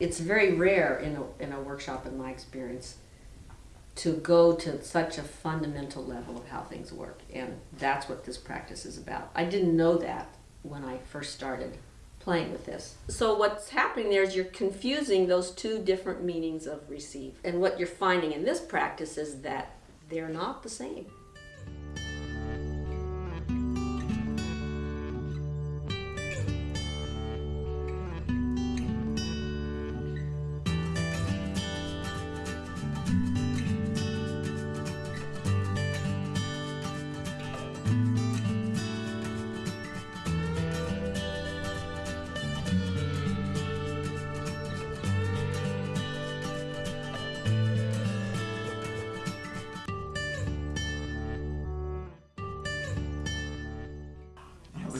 it's very rare in a, in a workshop, in my experience, to go to such a fundamental level of how things work. And that's what this practice is about. I didn't know that when I first started playing with this. So what's happening there is you're confusing those two different meanings of receive. And what you're finding in this practice is that they're not the same.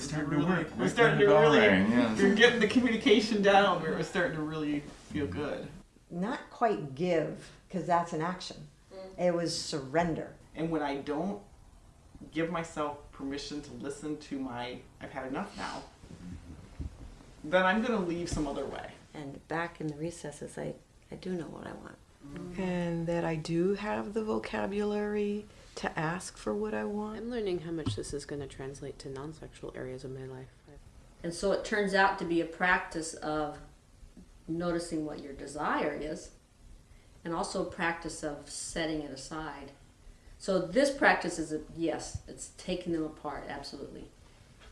Yeah, it was starting to really, work. We're right starting to really. rang, yes. We're getting the communication down. Where it was starting to really feel good. Not quite give, because that's an action. It was surrender. And when I don't give myself permission to listen to my I've had enough now, then I'm gonna leave some other way. And back in the recesses, I, I do know what I want. and that I do have the vocabulary to ask for what I want. I'm learning how much this is going to translate to non-sexual areas of my life. And so it turns out to be a practice of noticing what your desire is and also a practice of setting it aside. So this practice is a yes, it's taking them apart, absolutely.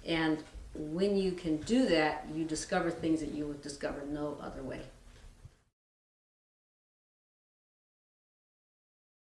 And when you can do that, you discover things that you would discover no other way.